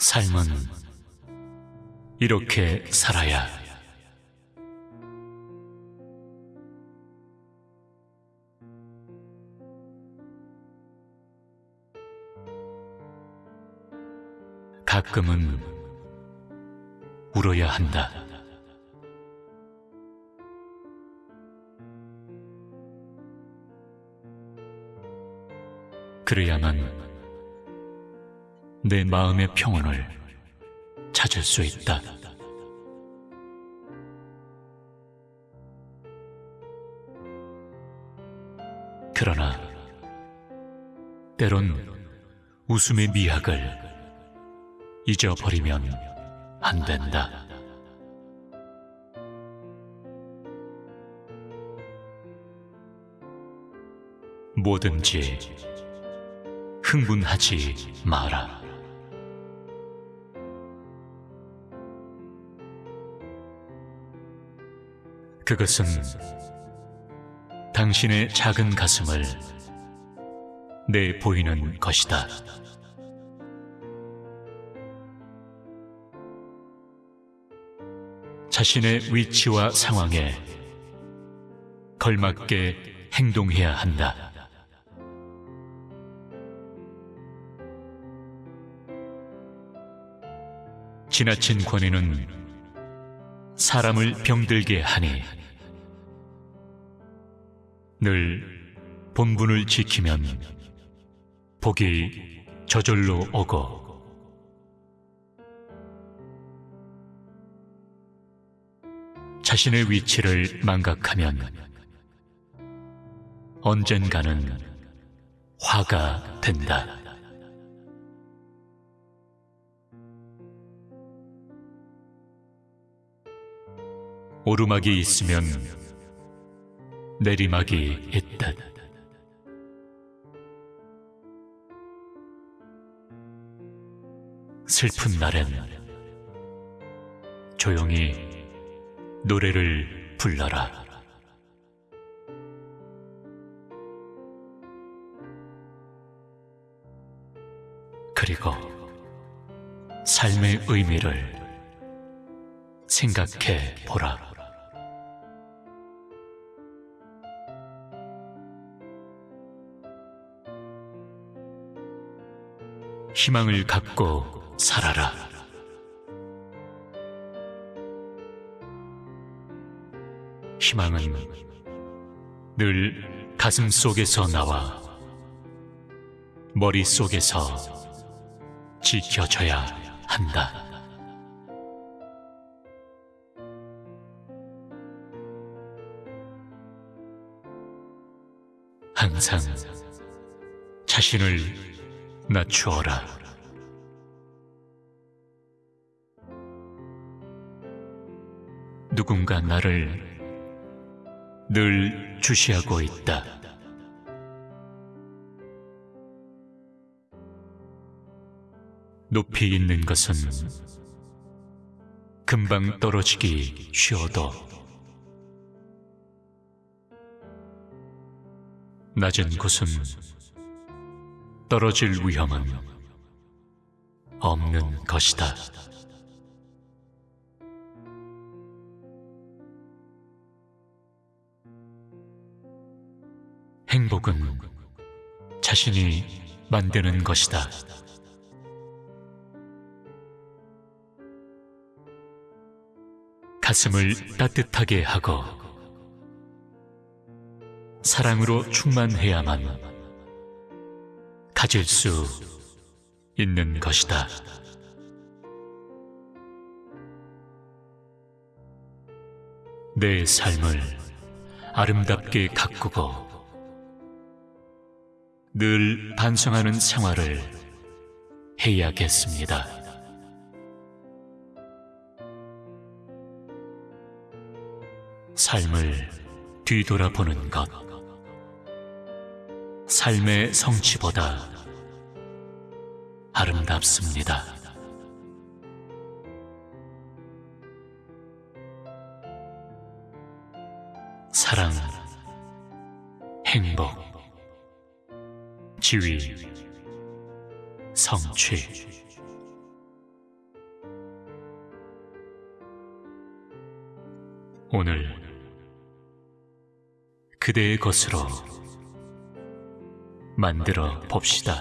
삶은 이렇게 살아야 가끔은 울어야 한다. 그래야만 내 마음의 평온을 찾을 수 있다. 그러나 때론 웃음의 미학을 잊어버리면 안 된다. 뭐든지 흥분하지 마라. 그것은 당신의 작은 가슴을 내 보이는 것이다. 자신의 위치와 상황에 걸맞게 행동해야 한다. 지나친 권위는 사람을 병들게 하니 늘 본분을 지키면 복이 저절로 오고 자신의 위치를 망각하면 언젠가는 화가 된다. 오르막이 있으면 내리막이 있듯 슬픈 날엔 조용히 노래를 불러라. 그리고 삶의 의미를 생각해 보라. 희망을 갖고 살아라. 희망은 늘 가슴 속에서 나와 머리 속에서 지켜져야 한다. 항상 자신을 낮추어라. 누군가 나를 늘 주시하고 있다. 높이 있는 것은 금방 떨어지기 쉬워도 낮은 곳은 떨어질 위험은 없는 것이다. 행복은 자신이 만드는 것이다. 가슴을 따뜻하게 하고 사랑으로 충만해야만 가질 수 있는 것이다. 내 삶을 아름답게 가꾸고 늘 반성하는 생활을 해야겠습니다. 삶을 뒤돌아보는 것. 삶의 성취보다 아름답습니다. 사랑, 행복, 지위, 성취. 오늘 그대의 것으로 만들어 봅시다.